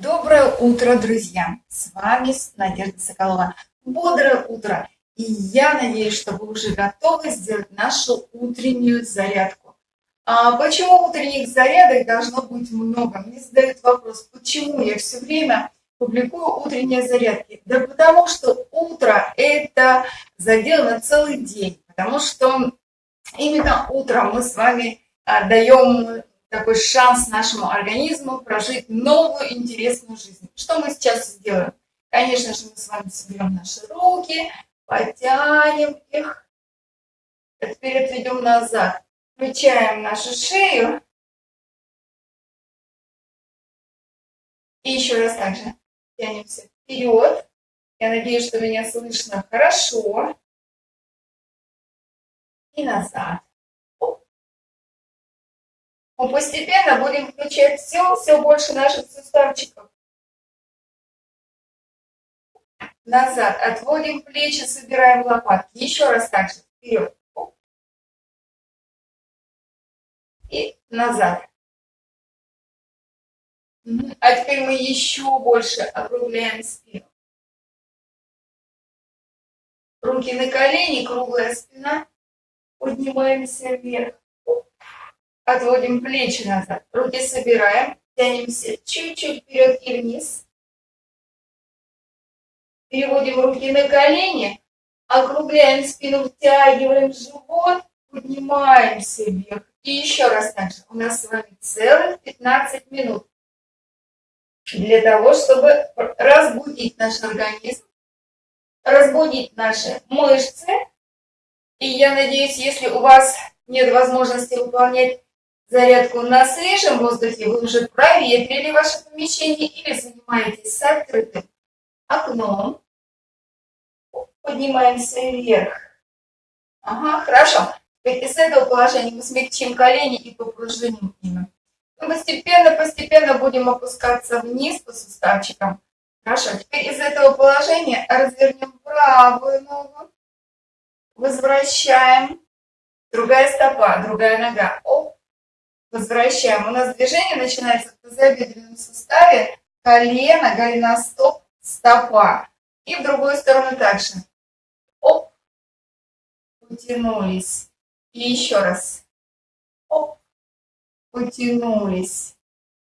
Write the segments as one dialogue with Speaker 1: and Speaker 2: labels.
Speaker 1: Доброе утро, друзья! С вами Надежда Соколова. Бодрое утро! И я надеюсь, что вы уже готовы сделать нашу утреннюю зарядку. А почему утренних зарядок должно быть много? Мне задают вопрос, почему я все время публикую утренние зарядки? Да потому что утро – это задел на целый день. Потому что именно утром мы с вами а, даем такой шанс нашему организму прожить новую интересную жизнь. Что мы сейчас сделаем? Конечно же, мы с вами соберем наши руки, потянем их, теперь отведем назад, включаем нашу шею. И еще раз также тянемся вперед. Я надеюсь, что меня слышно хорошо. И назад мы постепенно будем включать все, все больше наших суставчиков. Назад. Отводим плечи, собираем лопатки. Еще раз так же. Вперед. И назад. А теперь мы еще больше округляем спину. Руки на колени, круглая спина. Поднимаемся вверх. Отводим плечи назад. Руки собираем. Тянемся чуть-чуть вперед и вниз. Переводим руки на колени. Округляем спину, втягиваем живот. Поднимаемся вверх. И еще раз так же. У нас с вами целых 15 минут. Для того, чтобы разбудить наш организм, разбудить наши мышцы. И я надеюсь, если у вас нет возможности выполнять зарядку на свежем воздухе, вы уже проветрили ваше помещение или занимаетесь с открытым окном. Поднимаемся вверх. Ага, хорошо. Теперь из этого положения мы смягчим колени и попружиним ими. Мы постепенно-постепенно будем опускаться вниз по суставчикам. Хорошо, теперь из этого положения развернем правую ногу. Возвращаем. Другая стопа, другая нога. Оп, Возвращаем. У нас движение начинается в тазобедренном суставе, колено, голеностоп, стопа. И в другую сторону также. Оп. Утянулись. И еще раз. Оп. Утянулись.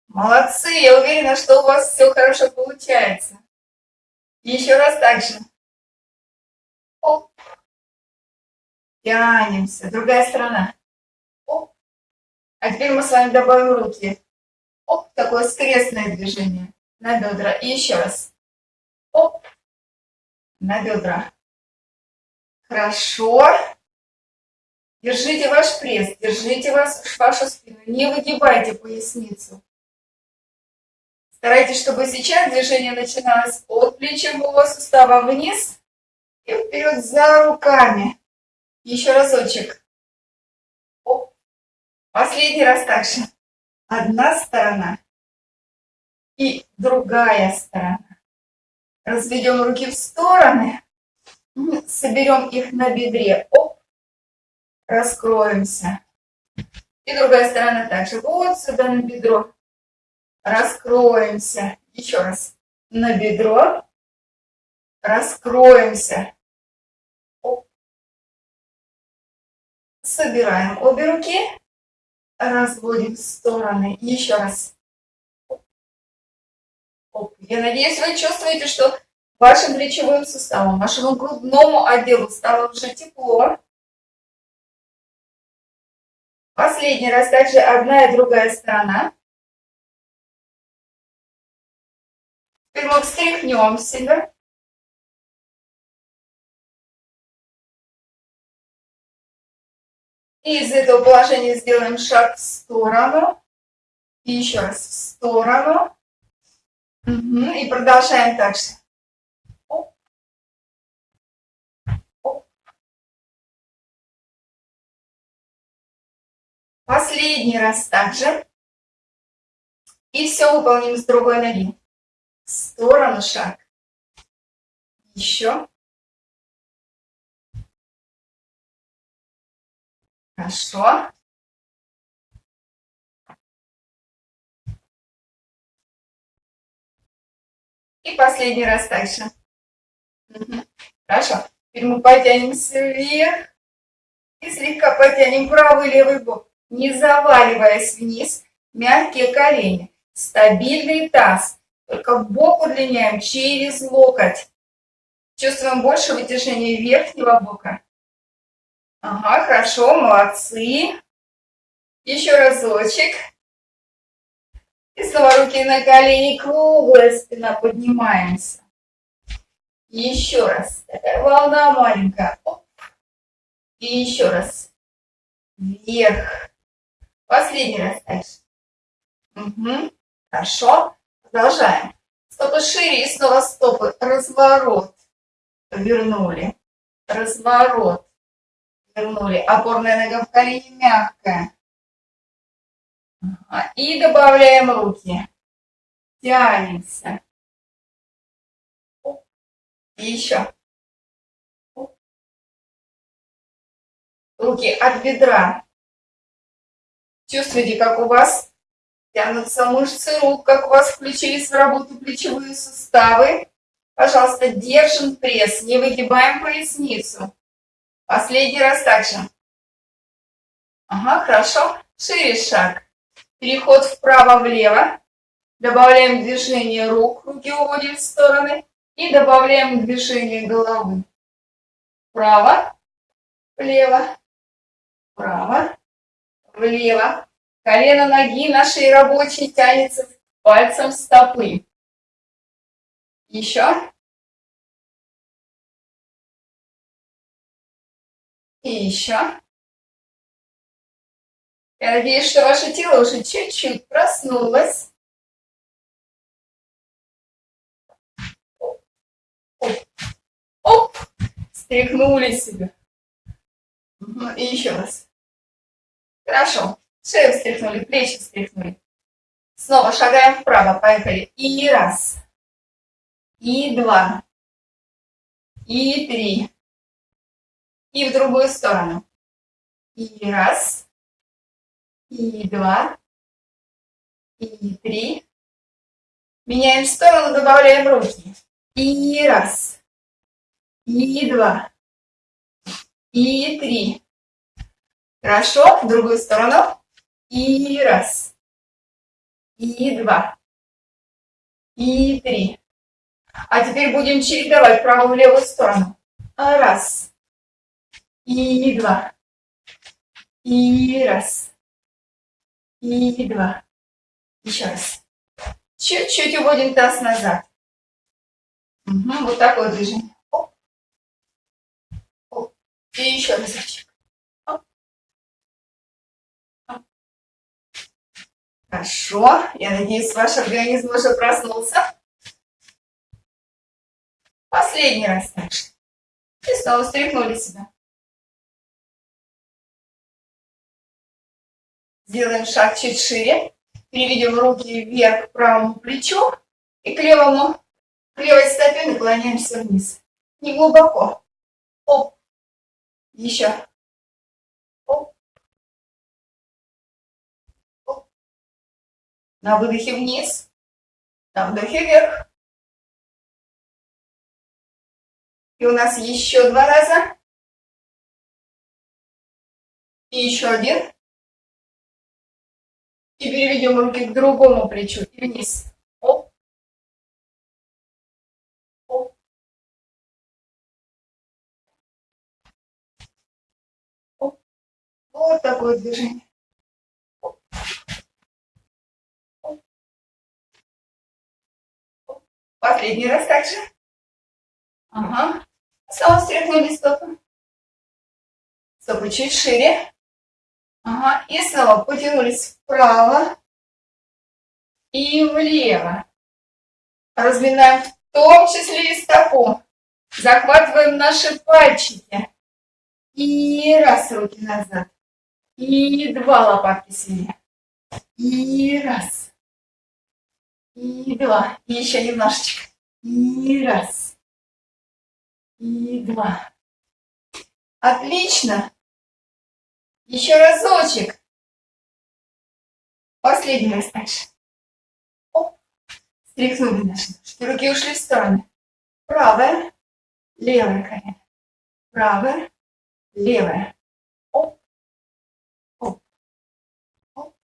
Speaker 1: Молодцы, я уверена, что у вас все хорошо получается. Еще раз так же. Оп. Тянемся. Другая сторона. А теперь мы с вами добавим руки. Оп, такое скрестное движение на бедра. И еще раз. Оп, на бедра. Хорошо. Держите ваш пресс, держите вас, вашу спину. Не выгибайте поясницу. Старайтесь, чтобы сейчас движение начиналось от плечевого сустава вниз и вперед за руками. Еще разочек. Последний раз также. Одна сторона и другая сторона. Разведем руки в стороны. Соберем их на бедре. Оп. Раскроемся. И другая сторона также. Вот сюда на бедро. Раскроемся. Еще раз. На бедро. Раскроемся. Оп. Собираем обе руки разводим в стороны. Еще раз. Оп. Я надеюсь, вы чувствуете, что вашим плечевым суставом, вашему грудному отделу стало уже тепло. Последний раз также одна и другая сторона. Теперь мы встряхнем себя. И из этого положения сделаем шаг в сторону. И еще раз в сторону. Угу. И продолжаем так же. Последний раз также. И все выполним с другой ноги. В сторону шаг. Еще. Хорошо. И последний раз. Угу. Хорошо. Теперь мы потянемся вверх. И слегка потянем правый левый бок, не заваливаясь вниз. Мягкие колени. Стабильный таз. Только бок удлиняем через локоть. Чувствуем больше вытяжения верхнего бока. Ага, хорошо, молодцы. Еще разочек. И снова руки на колени, круглая спина, поднимаемся. Еще раз. Такая волна маленькая. Оп. И еще раз. Вверх. Последний раз дальше. Угу. Хорошо. Продолжаем. Стопы шире и снова стопы. Разворот. Вернули. Разворот. Вернули. Опорная нога в колени мягкая. И добавляем руки. Тянемся. И еще. Руки от бедра. Чувствуете, как у вас тянутся мышцы рук, как у вас включились в работу плечевые суставы. Пожалуйста, держим пресс, не выгибаем поясницу. Последний раз также. Ага, хорошо. Шире шаг. Переход вправо-влево. Добавляем движение рук, руки уводим в стороны. И добавляем движение головы. Вправо, влево, вправо, влево. Колено ноги нашей рабочей тянется пальцем стопы. Еще. И еще. Я надеюсь, что ваше тело уже чуть-чуть проснулось. Оп, оп, стряхнули себя. И еще раз. Хорошо. Шею встряхнули, плечи встряхнули. Снова шагаем вправо, поехали. И раз. И два. И три. И в другую сторону. И раз и два, и три. Меняем сторону, добавляем руки. И раз, и два, и три. Хорошо, в другую сторону. И раз, и два, и три. А теперь будем чередовать правую и левую сторону. Раз, и два, и раз, и два. Еще раз. Чуть-чуть уводим таз назад. Угу, вот такое движение. Оп. Оп. И еще разочек. Хорошо. Я надеюсь, ваш организм уже проснулся. Последний раз также. И снова встряхнули себя. Сделаем шаг чуть шире. Переведем руки вверх к правому плечу. И к левому, к левой стопе наклоняемся вниз. Не глубоко. Оп. Еще. Оп. Оп. На выдохе вниз. На вдохе вверх. И у нас еще два раза. И еще один. И переведем руки к другому плечу и вниз. Оп. Оп. Оп. Вот такое движение. Последний раз также. Ага. Снова встряхнули стопы. Стопы чуть шире. Ага, и снова потянулись вправо и влево. Разминаем в том числе и стопу. Захватываем наши пальчики. И раз, руки назад. И два лопатки себе. И раз. И два. И еще немножечко. И раз. И два. Отлично. Еще разочек. Последний раз дальше. Оп. Стряхнули наши ножки. Руки ушли в стороны. Правое, левое колено. Правое, левое. Оп, оп, оп,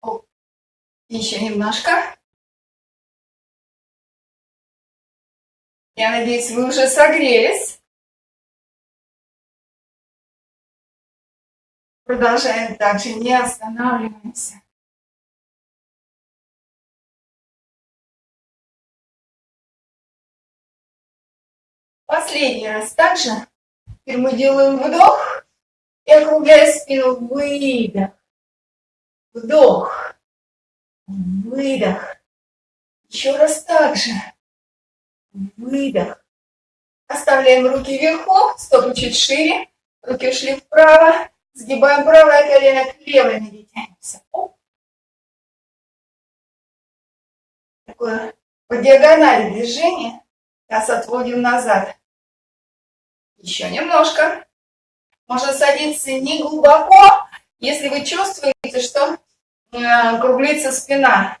Speaker 1: оп. Еще немножко. Я надеюсь, вы уже согрелись. Продолжаем также, не останавливаемся. Последний раз также. Теперь мы делаем вдох и округляя спину. Выдох. Вдох. Выдох. Еще раз так же. Выдох. Оставляем руки вверху, стопы чуть шире, руки ушли вправо, сгибаем правое колено к левой ноге, тянемся. Такое по диагонали движение. Сейчас отводим назад. Еще немножко. Можно садиться не глубоко, если вы чувствуете, что э, круглится спина.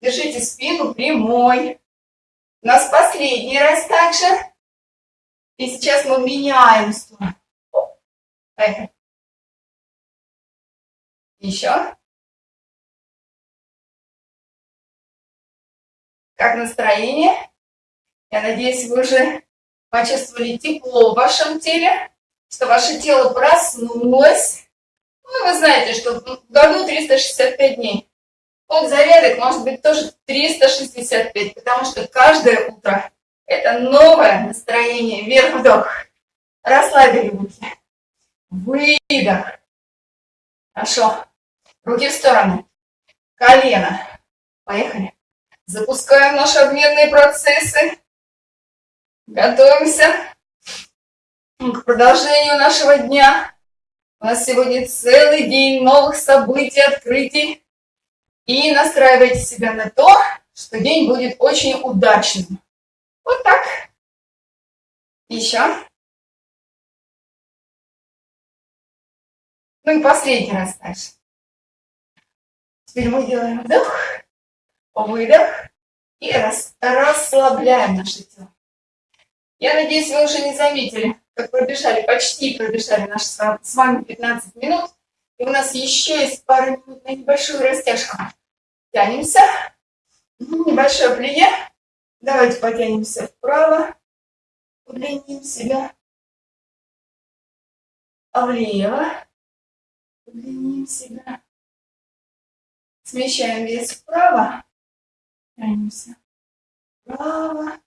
Speaker 1: Держите спину прямой. У нас последний раз также. И сейчас мы меняем сторону. Поехали. Еще. Как настроение? Я надеюсь, вы уже почувствовали тепло в вашем теле, что ваше тело проснулось. Ну, вы знаете, что в году 365 дней. Тот зарядок может быть тоже 365, потому что каждое утро это новое настроение. Вверх вдох. Расслабили руки. Выдох. Хорошо. Руки в стороны. Колено. Поехали. Запускаем наши обменные процессы. Готовимся к продолжению нашего дня. У нас сегодня целый день новых событий, открытий. И настраивайте себя на то, что день будет очень удачным. Вот так. Еще. Ну и последний раз дальше. Теперь мы делаем вдох, выдох и рас, расслабляем наше тело. Я надеюсь, вы уже не заметили, как пробежали, почти пробежали наши с вами 15 минут. И у нас еще есть пару минут на небольшую растяжку. Тянемся. Небольшое плие. Давайте потянемся вправо. Удлиним себя. А влево. Удлиним себя. Смещаем вес вправо. Тянемся. Вправо.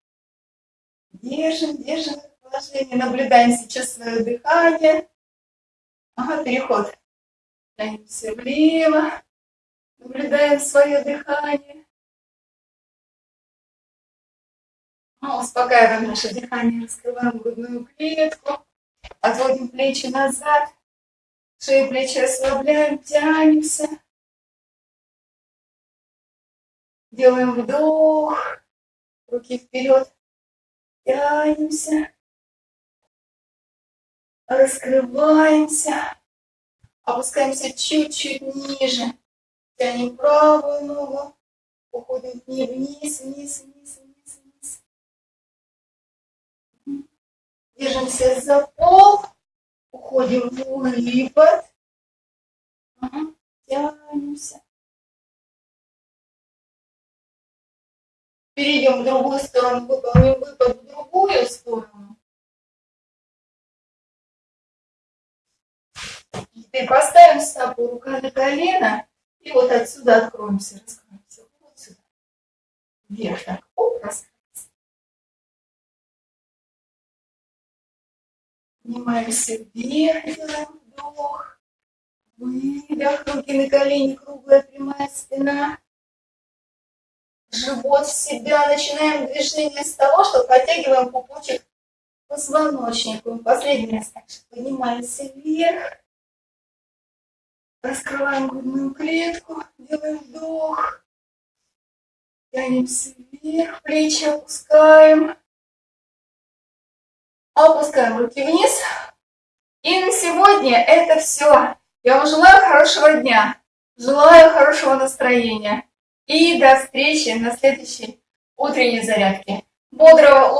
Speaker 1: Держим, держим положение. Наблюдаем сейчас свое дыхание. Ага, переход. Тянемся влево. Наблюдаем свое дыхание. А, успокаиваем наше дыхание, раскрываем грудную клетку. Отводим плечи назад. Шею плечи расслабляем, тянемся. Делаем вдох. Руки вперед. Тянемся. Раскрываемся. Опускаемся чуть-чуть ниже. Тянем правую ногу. Уходим вниз, вниз, вниз, вниз, вниз. Держимся за пол. Уходим в выпад. Ага. Тянемся. Перейдем в другую сторону, выполним выпад в другую сторону. Теперь поставим стопу рука на колено. И вот отсюда откроемся, раскроемся. Вот сюда. Вверх так. Оп, раскрылся. Поднимаемся вверх, делаем вдох. Выдох, руки на колени, круглая прямая спина. Живот в себя. Начинаем движение с того, что подтягиваем пупочек к позвоночнику. Последний раз так же поднимаемся вверх. Раскрываем грудную клетку, делаем вдох. Тянемся вверх, плечи опускаем. Опускаем руки вниз. И на сегодня это все. Я вам желаю хорошего дня. Желаю хорошего настроения. И до встречи на следующей утренней зарядке. Бодрого утра!